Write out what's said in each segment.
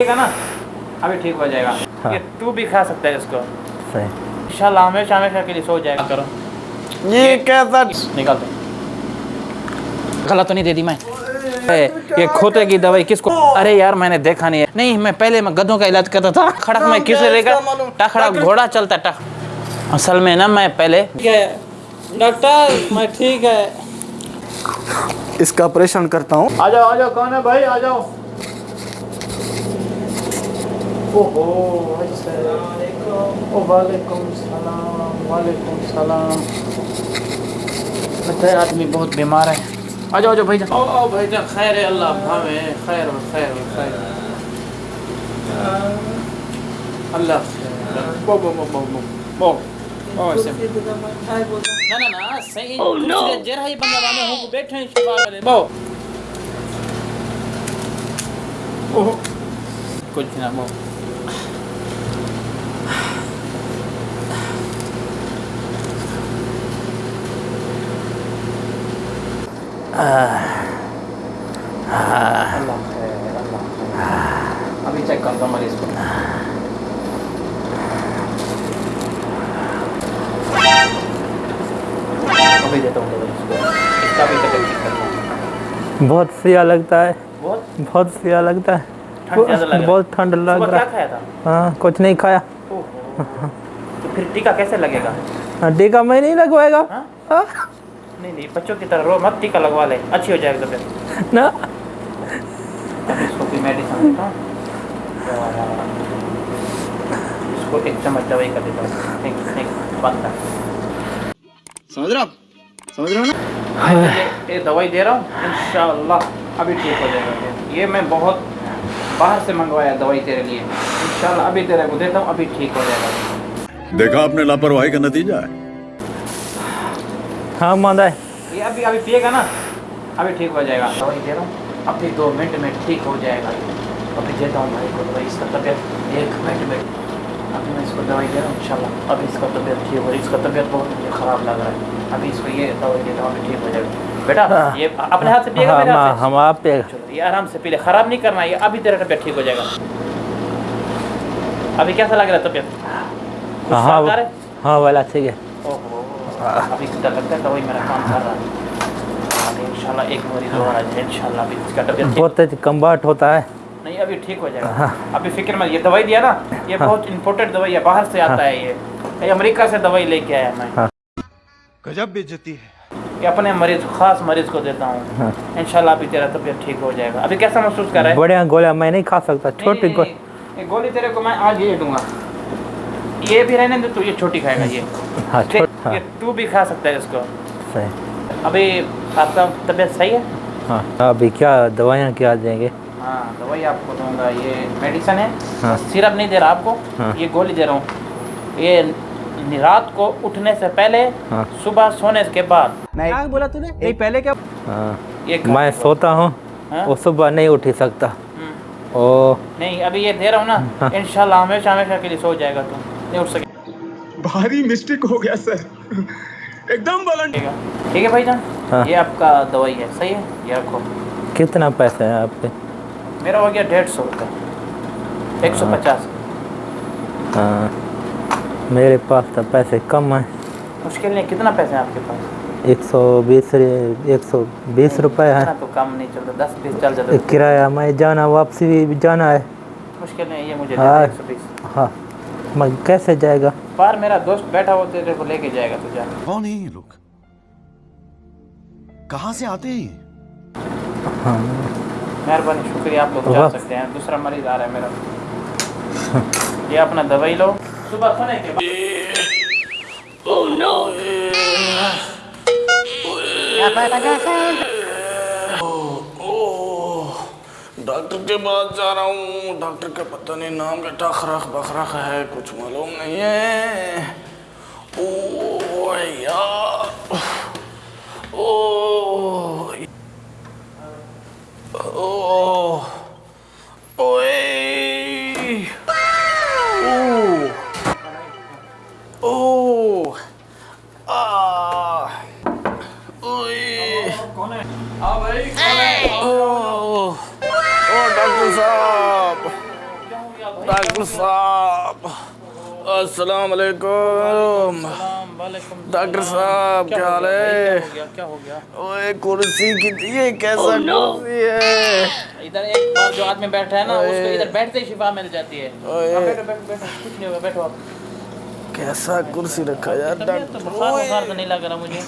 ठीक है ना? अभी ठीक हो जाएगा। हाँ। ये तू भी खा सकता है इसको। सही। इंशाल्लाह हमेशा हमेशा के लिए सो जाएगा। करो। ये कैसा निकाल दो गलत तो नहीं दे दी मैं। ये खोते की दवाई किसको? अरे यार मैंने देखा नहीं है। नहीं मैं पहले मैं गधों का इलाज करता था। खड़क में किसे लेकर टखड़ा घोड़ा चलता टख असल में ना मैं पहले डॉक्टर मैं ठीक है। इसका ऑपरेशन करता हूँ। आ जाओ आ जाओ कौन है भाई? आ जाओ। ओहो ओ वालेकुम सलाम वालेकुम सलाम। लगता है आदमी बहुत बीमार है। आ जाओ आ जाओ ओ ओ भाईजान खैर है अल्लाह भावे खैर हो खैर हो खैर अल्लाह। बो बो बो बो बो बो। ओ ऐसे। ना ना ना सही। Oh. जरा ही बंदा बाने हो बैठे हैं शिफा वाले बो। कुछ ना बो अल्लाह खैर अल्लाह खैर अभी चेक करता हूँ मरीज़ को। अभी देता हूँ इसका भी तबियत करता बहुत सिया लगता है। बहुत? बहुत सिया लगता है। ठंड लग रहा है। बहुत ठंड लग रहा क्या है। खाया था? हाँ कुछ नहीं खाया। तो फिर टीका कैसे लगेगा? हाँ, टीका मैं नहीं लगवाएगा। हाँ? हाँ? नहीं नहीं बच्चों की तरह रो मत टीका लगवा ले अच्छी हो जाएगी तबियत ना। अभी इसको भी मेडिसिन देता हूँ। इसको एक चम्मच दवाई का देता हूँ। एक एक बंद कर। समझ रहे हो? समझ रहे हो ना? ये ये दवाई दे रहा हूँ इंशाल्लाह अभी ठीक हो जाएगा। ये मैं बहुत बाहर से मंगवाया दवाई तेरे लिए। इंशाल्लाह अभी तेरे को देता हूँ अभी ठीक हो जाएगा। देखा आपने लापरवाही का नतीजा है। हाँ मांदा है। ये अभी अभी पिएगा ना? अभी ठीक हो जाएगा। दवाई दे रहा हूँ। अभी दो मिनट में ठीक हो जाएगा। अभी देता हूँ भाई को। दवाई इसका तबीयत एक मिनट में अभी मैं इसको दवाई दे रहा हूँ इंशाल्लाह। अभी इसका तबीयत ठीक हो इसका तबीयत बहुत मुझे ख़राब लग रहा है। अभी इसको ये दवाई देता हूँ अभी ठीक हो जाएगा। बेटा ये अपने हाथ से पिएगा हाँ मेरे हाथ हाँ, से? हम आप ये आराम से पी ले। खराब नहीं करना ये अभी तेरा तबीयत ठीक हो जाएगा। अभी कैसा लग रहा है तबीयत? हाँ है? हाँ वाला ठीक है। ओहो। अभी डर लगता है दवाई मेरा काम कर रहा है अभी इंशाल्लाह एक मरीज़ और आ जाए इंशाल्लाह अभी इसका तबीयत बहुत तेज कम्बाट होता है नहीं अभी ठीक हो जाएगा अभी फ़िक्र मत ये दवाई दिया ना ये बहुत इम्पोर्टेंट दवाई है बाहर से आता है ये ये अमेरिका से दवाई लेके आया मैं हाँ। गजब बेइज्जती है। ये अपने मरीज़ खास मरीज़ को देता हूँ हाँ। इंशाल्लाह अभी तेरा तबीयत ठीक हो जाएगा अभी कैसा महसूस कर रहा है बढ़िया गोलियाँ मैं नहीं खा सकता छोटी गोली गोली तेरे को मैं आज ये दूँगा ये भी रहने दे तू ये छोटी खाएगा ये। हाँ हाँ। तू भी खा सकता है इसको। सही। अभी आपका तबीयत सही है? हाँ अभी क्या दवाइयाँ क्या देंगे? हाँ दवाई आपको दूँगा ये मेडिसिन है। हाँ। सिरप नहीं दे रहा आपको हाँ। ये गोली दे रहा हूँ। ये रात को उठने से पहले हाँ। सुबह सोने के बाद। क्या बोला तूने? नहीं पहले क्या हाँ। ये मैं सोता हूँ हाँ? वो सुबह नहीं उठ ही सकता। हम्म, ओ। नहीं अभी ये दे रहा हूँ ना हाँ। ना इंशाल्लाह हमेशा हमेशा के लिए सो जाएगा तू। नहीं उठ सके। भारी मिस्टेक हो गया सर एकदम बलन ठीक है। भाईजान? हाँ। ये आपका दवाई है सही है? ये रखो। कितना पैसा है आपके मेरा हो गया डेढ़ सौ रुपये एक सौ पचास। हाँ। मेरे पास तो पैसे कम है। मुश्किल नहीं कितना पैसे हैं आपके पास? एक सौ बीस एक सौ बीस रुपये है। तो कम नहीं चलता दस बीस चल जाता किराया मैं जाना वापसी भी जाना है। मुश्किल नहीं ये मुझे हाँ। हाँ। मैं कैसे जाएगा? बाहर मेरा दोस्त बैठा हो तेरे को लेके जाएगा तुझे कौन है ये लोग? कहाँ से आते हैं ये? हाँ। मेहरबानी शुक्रिया आप लोग जा सकते हैं। दूसरा मरीज़ आ रहा है मेरा। ये अपना दवाई लो। सुबह सोने के बाद डॉक्टर के पास जा रहा हूँ। डॉक्टर का पता नहीं नाम का टखरख बखरख है, कुछ मालूम नहीं है। ओ यार ओ। ओ। ओए। साहब। अस्सलाम वालेकुम वालेकुम डॉक्टर साहब क्या हाल है? क्या क्या हो गया? ओए कुर्सी की ये कैसा कुर्सी है? इधर एक बार जो आदमी बैठा है ना उसको इधर बैठते ही शिफा मिल जाती है। ओए। बैठो बैठो बैठो कुछ नहीं होगा बैठो आप कैसा कुर्सी रखा यार तबीयत तो बुखार बुखार तो नहीं लग रहा मुझे।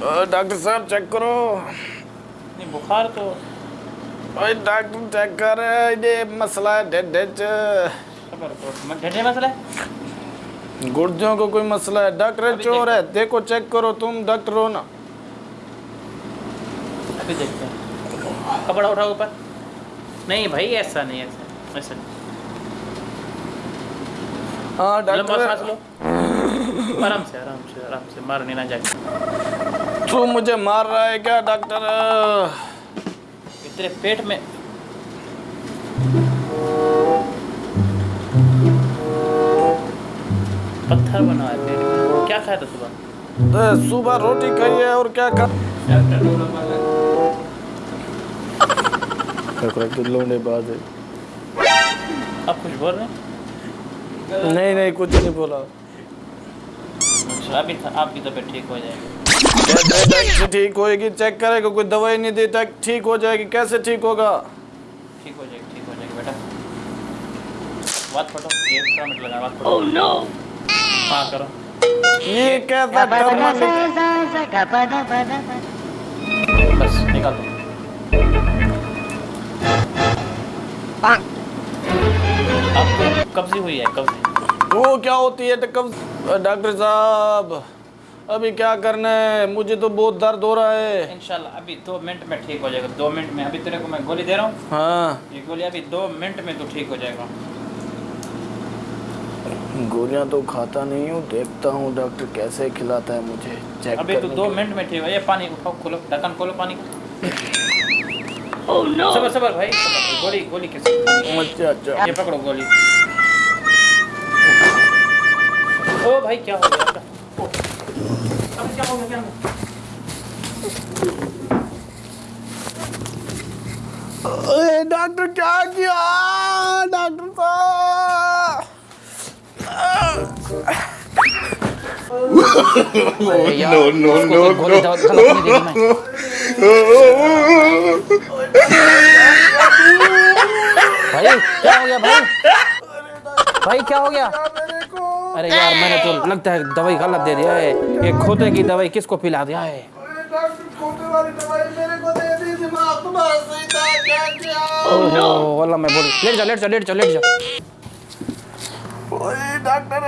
डॉक्टर डॉक्टर साहब चेक करो। नहीं बुखार तो ओए डॉक्टर चेक कर ये मसला है खबर तो मसला है? गुर्जों को कोई मसला है? डॉक्टर चोर है देखो चेक करो तुम डॉक्टर हो ना। अभी देखते हैं। कपड़ा उठाओ ऊपर। नहीं भाई ऐसा नहीं ऐसा ऐसा नहीं। हाँ डॉक्टर। आराम से आराम से आराम से मारने ना जाए। तू मुझे मार रहा है क्या डॉक्टर? तेरे पेट में। पत्थर बना है पेट में। क्या खाया था सुबह? तो सुबह रोटी खाई है और क्या खा लोने बाज है। आप कुछ बोल रहे हैं? नहीं नहीं कुछ नहीं बोला। अच्छा अभी था आपकी तबीयत ठीक हो जाएगी। कहते ठीक होएगी चेक करेगा कोई दवाई नहीं देता ठीक हो जाएगी कैसे ठीक होगा? ठीक हो जाएगी ठीक हो जाएगी बेटा। बात फटो ये मिनट लगा बात फटो नो हाँ करो। ये कैसा डरना बस निकाल दो। कब्जी हुई है कब्जी। वो क्या होती है तो डॉक्टर साहब? अभी क्या करना है? मुझे तो बहुत दर्द हो रहा है। इंशाल्लाह अभी दो मिनट में ठीक हो जाएगा। दो मिनट में अभी तेरे को मैं गोली दे रहा हूँ। हाँ। ये गोली अभी दो मिनट में तो ठीक हो जाएगा। गोलियाँ तो खाता नहीं हूँ देखता हूँ डॉक्टर कैसे खिलाता है मुझे चेक अभी तो दो मिनट में ठीक हो ये पानी उठाओ खोलो ढक्कन खोलो पानी। का सबर सबर भाई गोली गोली कैसे अच्छा अच्छा। ये पकड़ो गोली। ओ भाई क्या हो गया? डॉक्टर क्या किया? डॉक्टर दी थी मैं। भाई क्या हो गया भाई? भाई क्या हो गया? अरे यार मैंने तो लगता है दवाई गलत दे दिया है। ये खोते की दवाई किसको पिला दिया है? वाला मैं बोल लेट जा लेट जा लेट जा लेट जा। ओए डॉक्टर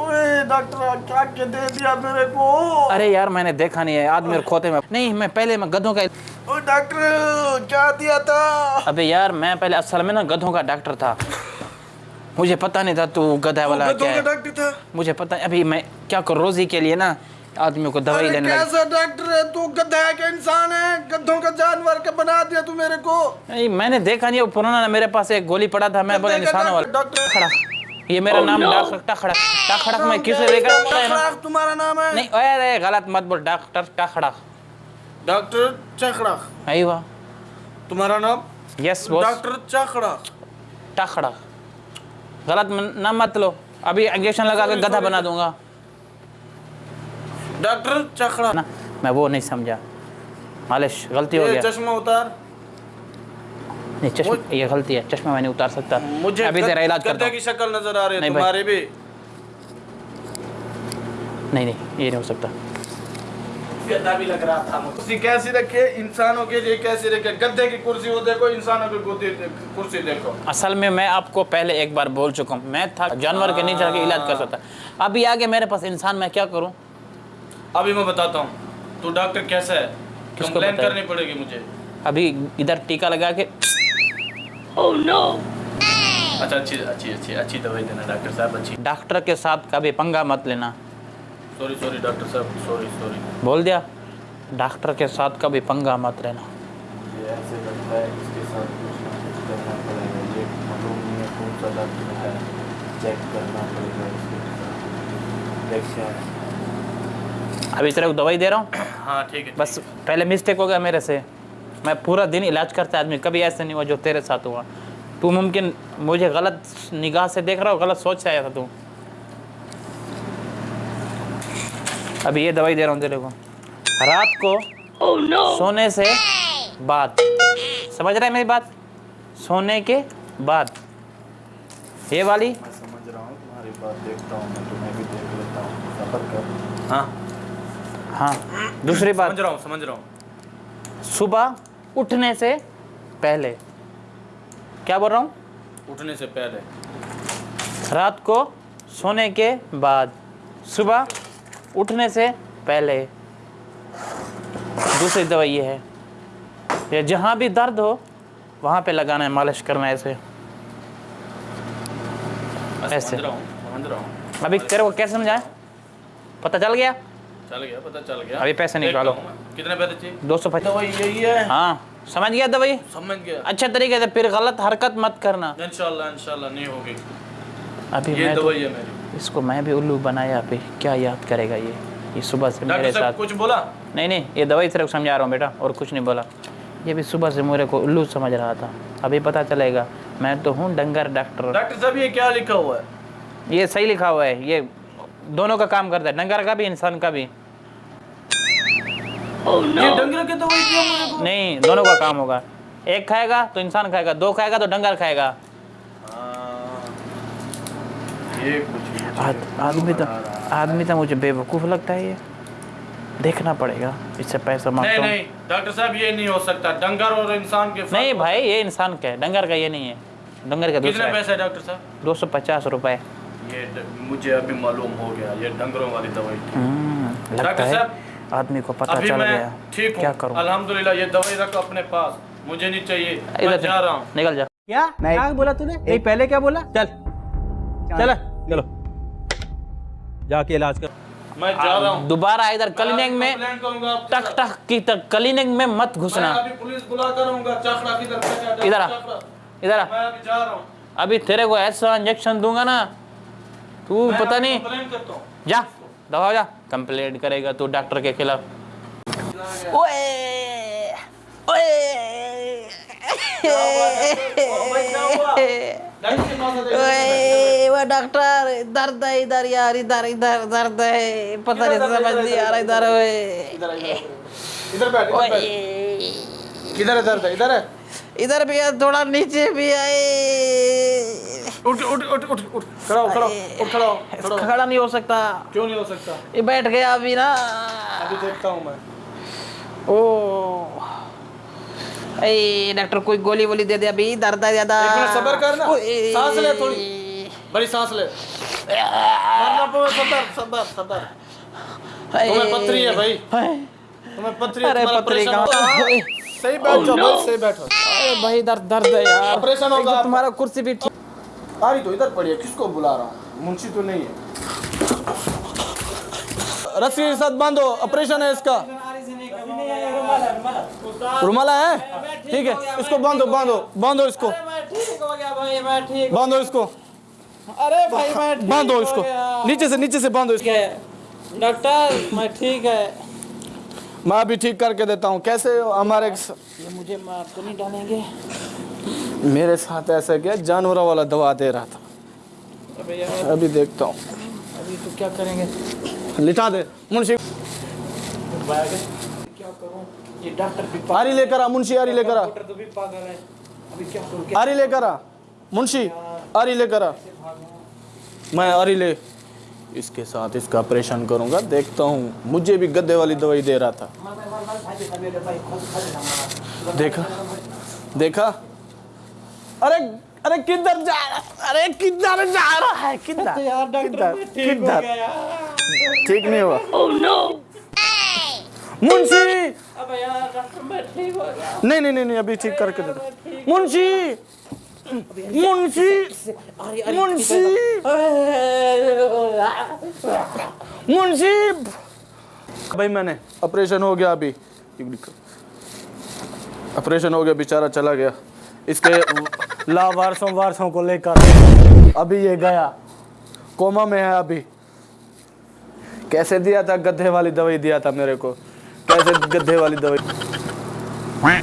ओए डॉक्टर क्या क्या दे दिया मेरे को? अरे यार मैंने देखा नहीं है आदमी और खोते में नहीं मैं पहले मैं गधों का डॉक्टर क्या दिया था? अबे यार मैं पहले असल में ना गधों का डॉक्टर था। मुझे पता नहीं था तू गधा वाला गधों क्या है। डॉक्टर था। मुझे पता अभी मैं क्या करूँ रोजी के लिए ना आदमियों को दवाई लेने कैसा डॉक्टर है? तू गधा है का इंसान है। गधों का जानवर का बना दिया तू मेरे को। नहीं मैंने देखा नहीं वो पुराना मेरे पास एक गोली पड़ा था मैं बोला निशाना वाला डॉक्टर- खड़क ये मेरा नाम डॉक्टर टखड़क टखड़क मैं किसे देखा? तुम्हारा नाम है। नहीं अरे गलत मत बोल डॉक्टर टखड़क डॉक्टर चखड़ाक आई वाह तुम्हारा नाम? यस डॉक्टर चखड़ाक टखड़क गलत नाम मत लो। अभी इंजेक्शन लगा के गधा बना दूँगा। डॉक्टर चखड़ा ना मैं वो नहीं समझा। मालिश गलती हो गया। चश्मा उतार। नहीं चश्मा ये गलती है। चश्मा मैं नहीं उतार सकता। मुझे अभी तेरा इलाज करता हूँ। की शक्ल नज़र आ रही है। तुम्हारी भी। नहीं नहीं ये नहीं हो सकता। गद्दा भी लग रहा था कुर्सी कैसी रखी इंसानों के लिए कैसी रखे गद्दे की कुर्सी वो देखो इंसानों की कुर्सी कुर्सी देखो। असल में मैं आपको पहले एक बार बोल चुका हूँ। मैं था जानवर के नीचे के इलाज कर सकता अभी आगे मेरे पास इंसान मैं क्या करूँ? अभी मैं बताता हूँ तू डॉक्टर कैसा है? कंप्लेन करनी पड़ेगी मुझे। अभी इधर टीका लगा के oh, no. अच्छा अच्छी अच्छी अच्छी अच्छी दवाई देना डॉक्टर साहब अच्छी। डॉक्टर के साथ कभी पंगा मत लेना। सॉरी सॉरी डॉक्टर साहब सॉरी सॉरी बोल दिया। डॉक्टर के साथ कभी पंगा मत रहना ये ऐसे लगता इसके साथ कुछ कुछ करना पड़ेगा। ये मालूम नहीं है कौन सा डॉक्टर है। चेक करना पड़ेगा इसके साथ। देखते अभी तेरे को दवाई दे रहा हूँ। हाँ ठीक है बस पहले मिस्टेक हो गया मेरे से। मैं पूरा दिन इलाज करता आदमी। कभी ऐसा नहीं हुआ जो तेरे साथ हुआ। तू मुमकिन मुझे गलत निगाह से देख रहा हो गलत सोच से आया था तू। अभी ये दवाई दे रहा हूँ तेरे को रात को oh, no. सोने से बाद। समझ रहा है मेरी बात? सोने के बाद। ये वाली? मैं समझ रहा हूँ तुम्हारी बात देखता हूँ मैं तुम्हें भी देख लेता हूँ सफ़र कर। हाँ। हाँ दूसरी बात। समझ रहा हूँ समझ रहा हूँ। सुबह उठने से पहले। क्या बोल रहा हूँ? उठने से पहले। रात को सोने के बाद। सुबह उठने से पहले दूसरी दवाई ये है। ये जहाँ भी दर्द हो वहाँ पे लगाना है मालिश करना है ऐसे। ऐसे। अभी तेरे को कैसे समझाए पता चल गया? चल गया पता चल गया। अभी पैसे निकालो। कितने पैसे चाहिए? दो सौ पचास दवाई यही है। हाँ। समझ गया दवाई? समझ गया। अच्छे तरीके से फिर गलत हरकत मत करना। इंशाल्लाह इंशाल्लाह नहीं होगी। अभी ये तो, दवाई है मेरी। इसको मैं भी उल्लू बनाया अभी क्या याद करेगा ये? ये सुबह से मेरे साथ कुछ बोला? नहीं नहीं ये दवाई सिर्फ़ समझा रहा हूँ बेटा और कुछ नहीं बोला। ये भी सुबह से मेरे को उल्लू समझ रहा था। अभी पता चलेगा। मैं तो हूँ डंगर डॉक्टर। डॉक्टर साहब ये क्या लिखा हुआ है? ये सही लिखा हुआ है। ये दोनों का काम करता है। डंगर का भी इंसान का भी। ये डंगर की दवाई क्यों मेरे को नहीं दोनों का काम होगा। एक खाएगा तो इंसान खाएगा दो खाएगा तो डंगर खाएगा। हाँ, ये आदमी तो आदमी तो मुझे बेवकूफ़ लगता है ये। देखना पड़ेगा इससे पैसा नहीं माँगता हूँ। नहीं डॉक्टर साहब ये नहीं हो सकता। डंगर और इंसान के नहीं भाई ये इंसान का है डंगर का ये नहीं है। डंगर का दूसरा कितने है। पैसे डॉक्टर साहब? दो सौ पचास रुपए। ये मुझे अभी मालूम हो गया ये डंगरों वाली दवाई। हम्म, डॉक्टर साहब, आदमी को पता चल गया ठीक क्या हूँ करूँ? अल्हम्दुलिल्लाह ये दवाई रखो अपने पास। मुझे नहीं चाहिए इधर जा रहा हूँ। निकल जा। क्या? क्या बोला तूने? नहीं पहले क्या बोला? चल। चल। चलो जाके इलाज कर मैं जा रहा हूँ। दोबारा इधर क्लिनिक में टक टक की तक क्लिनिक में मत घुसना। पुलिस बुला करूँगा चखड़ा किधर फेंका? इधर इधर अभी जा रहा हूँ। अभी तेरे को ऐसा इंजेक्शन दूँगा ना तू पता नहीं। हूँ। जा दवा जा। कंप्लेंट करेगा तू डॉक्टर के खिलाफ। ओए ओए। वो डॉक्टर दर्द है इधर यार इधर इधर दर्द है पता नहीं समझ नहीं आ रहा इधर ओए इधर बैठ इधर किधर है दर्द है इधर है इधर भी है थोड़ा नीचे भी आए उठ उठ उठ उठ उठ खड़ा हो खड़ा हो उठ खड़ा हो खड़ा नहीं हो सकता क्यों नहीं हो सकता ये बैठ गया अभी ना अभी देखता हूँ मैं ओ डॉक्टर कोई गोली वोली दे दे अभी दर्द है ज़्यादा। एक मिनट कर ना। सांस ले थोड़ी। बड़ी सांस ले। मरना सबर सबर सबर। तुम्हें पथरी है भाई। तुम्हें है अरे कहाँ? होगा। ओए। सही बैठ जाओ भाई सही बैठो। अरे भाई दर्द दर्द है यार। ऑपरेशन होगा तो तुम्हारा कुर्सी भी ठीक आ रही तो इधर पड़ी है किसको बुला रहा हूँ? मुंशी तो नहीं है। रस्सी के साथ बांधो ऑपरेशन है इसका। रुमाला है? ठीक है इसको बांधो बांधो बांधो इसको। बांधो इसको। अरे भाई मैं बांधो इसको। नीचे से नीचे से बांधो इसको। डॉक्टर मैं ठीक है। मैं अभी ठीक करके देता हूँ। कैसे हमारे ये मुझे मार तो नहीं डालेंगे। मेरे साथ ऐसा क्या जानवरों वाला दवा दे रहा था। अभी देखता हूँ। अभी तो क्या करेंगे? लिटा दे। मुंशी। ये डॉक्टर भी आरी लेकर आ मुंशी आरी लेकर आ। डॉक्टर तो भी पागल है। अभी क्या करूँ आरी लेकर आ। मुंशी आरी लेकर आ। मैं आरी ले। इसके साथ इसका ऑपरेशन करूँगा देखता हूँ। मुझे भी गद्दे वाली दवाई दे रहा था। देखा? देखा? अरे अरे किधर जा रहा अरे किधर जा रहा है? किधर? यार डॉक्टर मैं ठीक हो किधर? ठीक नहीं हुआ। मुंशी अबे यार नहीं नहीं नहीं अभी ठीक करके देता मुंशी! मुंशी! मुंशी! मुंशी! भाई मैंने ऑपरेशन हो गया अभी। ऑपरेशन हो गया बेचारा चला गया। इसके लावारसों वारसों को लेकर। अभी ये गया। कोमा में है अभी। कैसे दिया था गड्ढे वाली दवाई दिया था मेरे को? कैसे गड्ढे वाली दवाई?